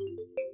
you